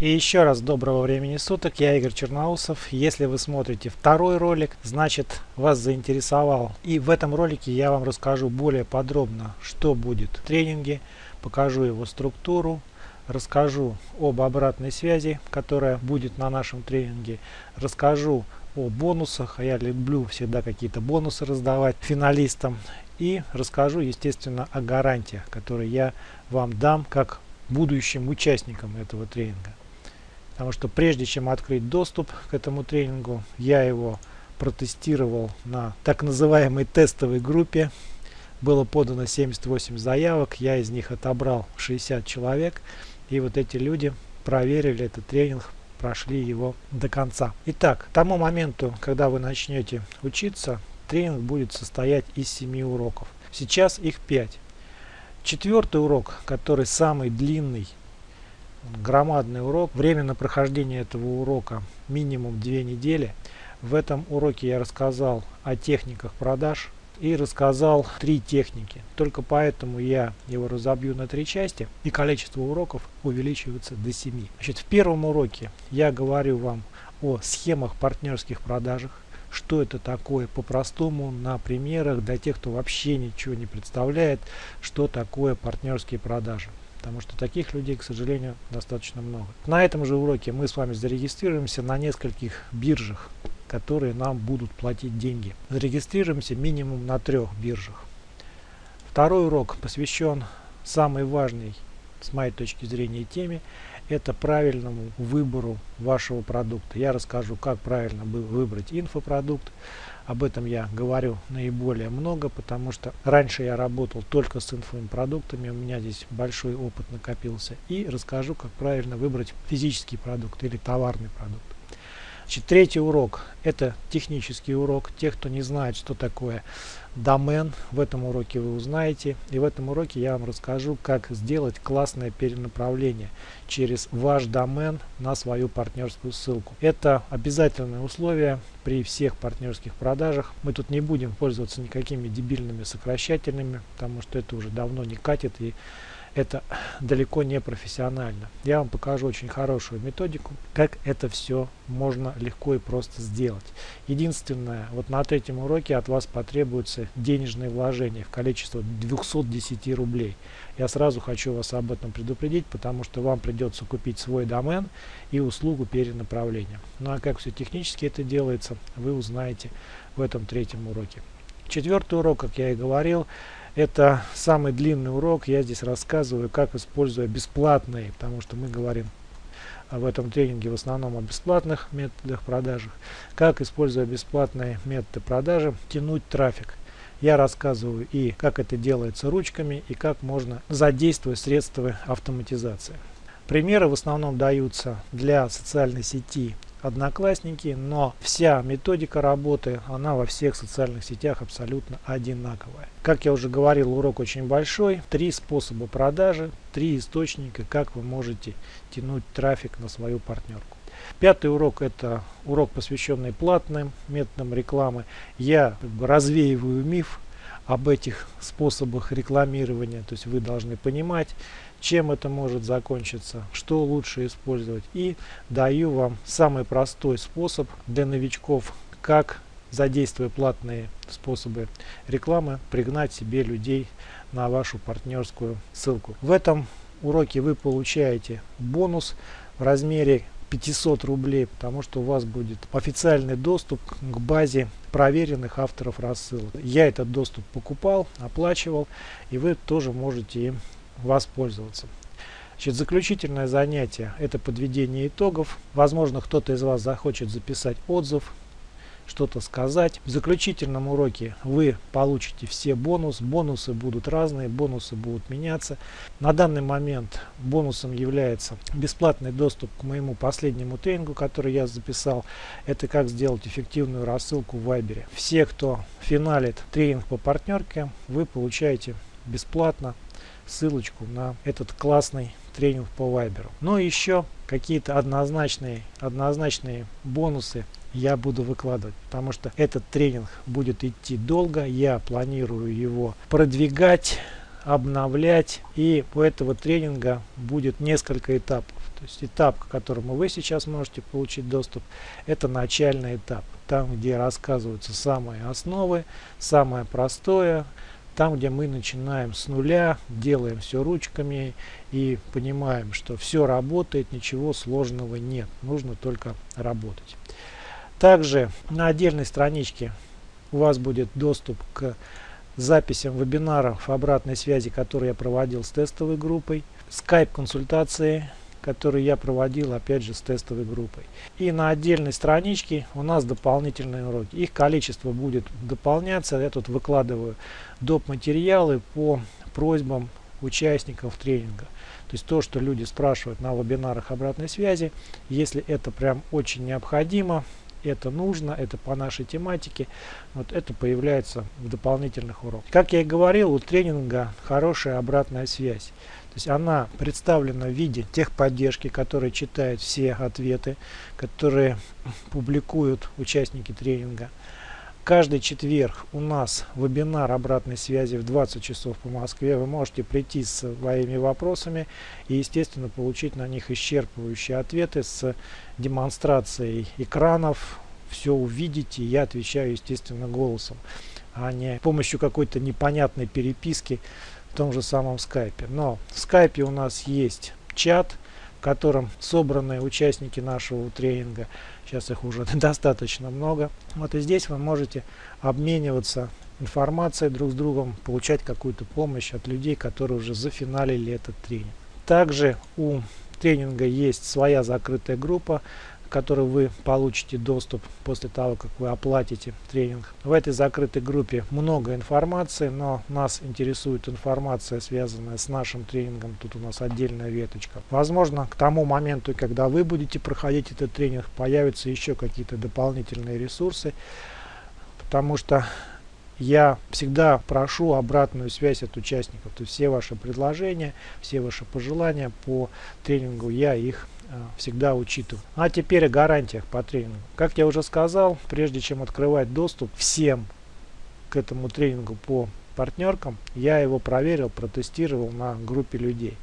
И еще раз доброго времени суток, я Игорь Черноусов. Если вы смотрите второй ролик, значит вас заинтересовал. И в этом ролике я вам расскажу более подробно, что будет в тренинге, покажу его структуру, расскажу об обратной связи, которая будет на нашем тренинге, расскажу о бонусах, а я люблю всегда какие-то бонусы раздавать финалистам, и расскажу, естественно, о гарантиях, которые я вам дам как будущим участникам этого тренинга. Потому что прежде чем открыть доступ к этому тренингу, я его протестировал на так называемой тестовой группе. Было подано 78 заявок, я из них отобрал 60 человек. И вот эти люди проверили этот тренинг, прошли его до конца. Итак, к тому моменту, когда вы начнете учиться, тренинг будет состоять из 7 уроков. Сейчас их 5. Четвертый урок, который самый длинный громадный урок. Время на прохождение этого урока минимум 2 недели. В этом уроке я рассказал о техниках продаж и рассказал три техники. Только поэтому я его разобью на три части и количество уроков увеличивается до 7. Значит, в первом уроке я говорю вам о схемах партнерских продажах, что это такое по-простому на примерах для тех, кто вообще ничего не представляет, что такое партнерские продажи потому что таких людей, к сожалению, достаточно много. На этом же уроке мы с вами зарегистрируемся на нескольких биржах, которые нам будут платить деньги. Зарегистрируемся минимум на трех биржах. Второй урок посвящен самой важной, с моей точки зрения, теме. Это правильному выбору вашего продукта. Я расскажу, как правильно выбрать инфопродукт, об этом я говорю наиболее много, потому что раньше я работал только с инфопродуктами, у меня здесь большой опыт накопился. И расскажу, как правильно выбрать физический продукт или товарный продукт. Значит, третий урок – это технический урок. Те, кто не знает, что такое домен, в этом уроке вы узнаете. И в этом уроке я вам расскажу, как сделать классное перенаправление через ваш домен на свою партнерскую ссылку. Это обязательное условие при всех партнерских продажах. Мы тут не будем пользоваться никакими дебильными сокращательными, потому что это уже давно не катит и это далеко не профессионально. Я вам покажу очень хорошую методику, как это все можно легко и просто сделать. Единственное, вот на третьем уроке от вас потребуется денежные вложения в количество 210 рублей. Я сразу хочу вас об этом предупредить, потому что вам придется купить свой домен и услугу перенаправления. Ну а как все технически это делается, вы узнаете в этом третьем уроке. Четвертый урок, как я и говорил, это самый длинный урок. Я здесь рассказываю, как используя бесплатные, потому что мы говорим в этом тренинге в основном о бесплатных методах продажи. Как, используя бесплатные методы продажи, тянуть трафик. Я рассказываю и как это делается ручками, и как можно задействовать средства автоматизации. Примеры в основном даются для социальной сети одноклассники, но вся методика работы, она во всех социальных сетях абсолютно одинаковая. Как я уже говорил, урок очень большой. Три способа продажи, три источника, как вы можете тянуть трафик на свою партнерку. Пятый урок это урок, посвященный платным методам рекламы. Я как бы развеиваю миф об этих способах рекламирования. То есть вы должны понимать, чем это может закончиться, что лучше использовать. И даю вам самый простой способ для новичков, как задействуя платные способы рекламы, пригнать себе людей на вашу партнерскую ссылку. В этом уроке вы получаете бонус в размере 500 рублей, потому что у вас будет официальный доступ к базе проверенных авторов рассылок. Я этот доступ покупал, оплачивал, и вы тоже можете им воспользоваться. Значит, заключительное занятие – это подведение итогов. Возможно, кто-то из вас захочет записать отзыв, что-то сказать. В заключительном уроке вы получите все бонусы. Бонусы будут разные, бонусы будут меняться. На данный момент бонусом является бесплатный доступ к моему последнему тренингу, который я записал. Это как сделать эффективную рассылку в Вайбере. Все, кто финалит тренинг по партнерке, вы получаете бесплатно ссылочку на этот классный тренинг по Вайберу. Но еще какие-то однозначные, однозначные бонусы я буду выкладывать, потому что этот тренинг будет идти долго, я планирую его продвигать, обновлять, и у этого тренинга будет несколько этапов. То есть этап, к которому вы сейчас можете получить доступ, это начальный этап. Там, где рассказываются самые основы, самое простое, там, где мы начинаем с нуля, делаем все ручками и понимаем, что все работает, ничего сложного нет, нужно только работать. Также на отдельной страничке у вас будет доступ к записям вебинаров обратной связи, которые я проводил с тестовой группой, скайп-консультации, которые я проводил опять же с тестовой группой. И на отдельной страничке у нас дополнительные уроки. Их количество будет дополняться. Я тут выкладываю доп. материалы по просьбам участников тренинга. То есть то, что люди спрашивают на вебинарах обратной связи, если это прям очень необходимо, это нужно, это по нашей тематике, вот это появляется в дополнительных уроках. Как я и говорил, у тренинга хорошая обратная связь. То есть она представлена в виде техподдержки, которые читают все ответы, которые публикуют участники тренинга. Каждый четверг у нас вебинар обратной связи в 20 часов по Москве. Вы можете прийти с своими вопросами и, естественно, получить на них исчерпывающие ответы с демонстрацией экранов. Все увидите, я отвечаю, естественно, голосом, а не с помощью какой-то непонятной переписки в том же самом скайпе. Но в скайпе у нас есть чат, в котором собраны участники нашего тренинга. Сейчас их уже достаточно много. Вот и здесь вы можете обмениваться информацией друг с другом, получать какую-то помощь от людей, которые уже зафиналили этот тренинг. Также у тренинга есть своя закрытая группа, которой вы получите доступ после того, как вы оплатите тренинг. В этой закрытой группе много информации, но нас интересует информация, связанная с нашим тренингом. Тут у нас отдельная веточка. Возможно, к тому моменту, когда вы будете проходить этот тренинг, появятся еще какие-то дополнительные ресурсы, потому что я всегда прошу обратную связь от участников. То есть все ваши предложения, все ваши пожелания по тренингу, я их Э, всегда учитываю. А теперь о гарантиях по тренингу. Как я уже сказал, прежде чем открывать доступ всем к этому тренингу по партнеркам, я его проверил, протестировал на группе людей.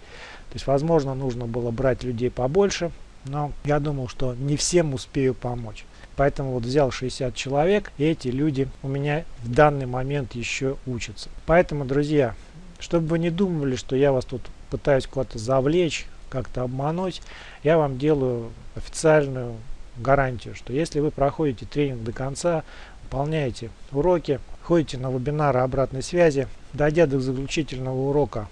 То есть, возможно, нужно было брать людей побольше, но я думал, что не всем успею помочь. Поэтому вот взял 60 человек, и эти люди у меня в данный момент еще учатся. Поэтому, друзья, чтобы вы не думали, что я вас тут пытаюсь куда-то завлечь, как-то обмануть, я вам делаю официальную гарантию, что если вы проходите тренинг до конца, выполняете уроки, ходите на вебинары обратной связи, дойдя до заключительного урока,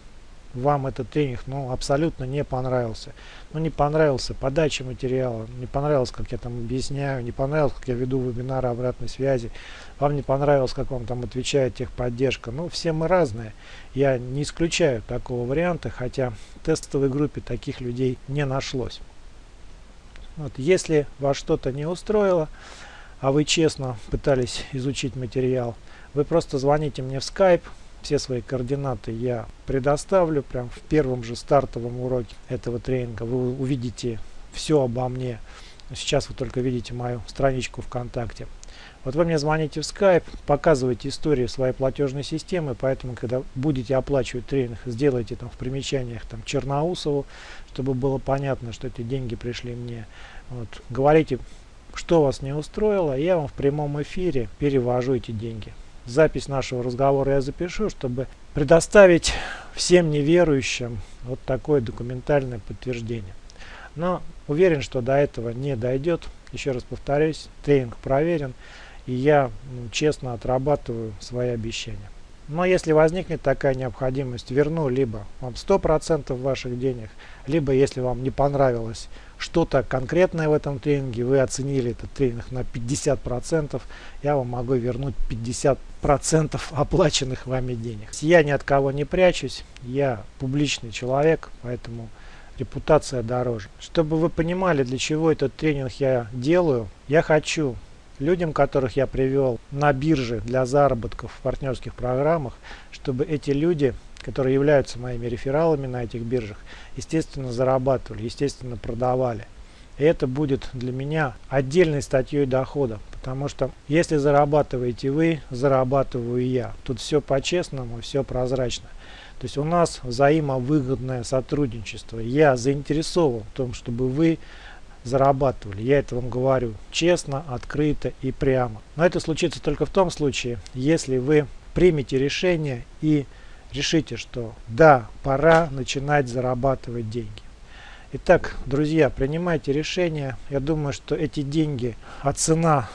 вам этот тренинг ну, абсолютно не понравился. Ну, не понравился подача материала, не понравилось, как я там объясняю, не понравилось, как я веду вебинары обратной связи, вам не понравилось, как вам там отвечает техподдержка. Ну, все мы разные. Я не исключаю такого варианта, хотя в тестовой группе таких людей не нашлось. Вот, если вас что-то не устроило, а вы честно пытались изучить материал, вы просто звоните мне в Skype, все свои координаты я предоставлю прям в первом же стартовом уроке этого тренинга. Вы увидите все обо мне. Сейчас вы только видите мою страничку ВКонтакте. Вот вы мне звоните в Skype, показываете историю своей платежной системы, поэтому, когда будете оплачивать тренинг, сделайте там в примечаниях там Черноусову, чтобы было понятно, что эти деньги пришли мне. Вот. Говорите, что вас не устроило, я вам в прямом эфире перевожу эти деньги запись нашего разговора я запишу, чтобы предоставить всем неверующим вот такое документальное подтверждение. Но уверен, что до этого не дойдет. Еще раз повторюсь, тренинг проверен, и я ну, честно отрабатываю свои обещания. Но если возникнет такая необходимость, верну либо вам 100% ваших денег, либо если вам не понравилось что-то конкретное в этом тренинге, вы оценили этот тренинг на 50%, я вам могу вернуть 50% оплаченных вами денег. Я ни от кого не прячусь, я публичный человек, поэтому репутация дороже. Чтобы вы понимали, для чего этот тренинг я делаю, я хочу людям, которых я привел на бирже для заработков в партнерских программах, чтобы эти люди которые являются моими рефералами на этих биржах, естественно, зарабатывали, естественно, продавали. И это будет для меня отдельной статьей дохода, потому что если зарабатываете вы, зарабатываю я. Тут все по-честному, все прозрачно. То есть у нас взаимовыгодное сотрудничество. Я заинтересован в том, чтобы вы зарабатывали. Я это вам говорю честно, открыто и прямо. Но это случится только в том случае, если вы примете решение и решите, что да, пора начинать зарабатывать деньги. Итак, друзья, принимайте решение. Я думаю, что эти деньги, а цена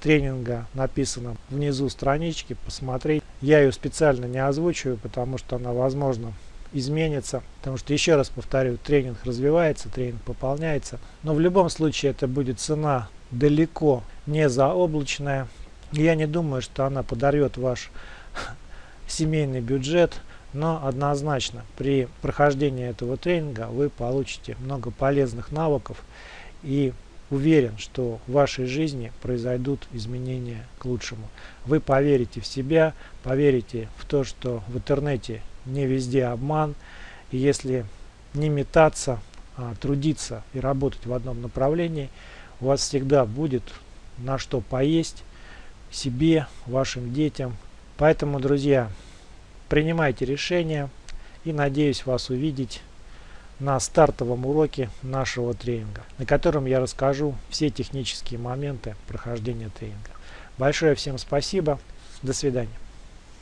тренинга написана внизу странички, посмотреть. Я ее специально не озвучиваю, потому что она, возможно, изменится. Потому что, еще раз повторю, тренинг развивается, тренинг пополняется. Но в любом случае это будет цена далеко не заоблачная. Я не думаю, что она подорвет ваш семейный бюджет. Но однозначно при прохождении этого тренинга вы получите много полезных навыков и уверен, что в вашей жизни произойдут изменения к лучшему. Вы поверите в себя, поверите в то, что в интернете не везде обман. И если не метаться, а трудиться и работать в одном направлении, у вас всегда будет на что поесть себе, вашим детям. Поэтому, друзья, принимайте решения и надеюсь вас увидеть на стартовом уроке нашего тренинга, на котором я расскажу все технические моменты прохождения тренинга. Большое всем спасибо. До свидания.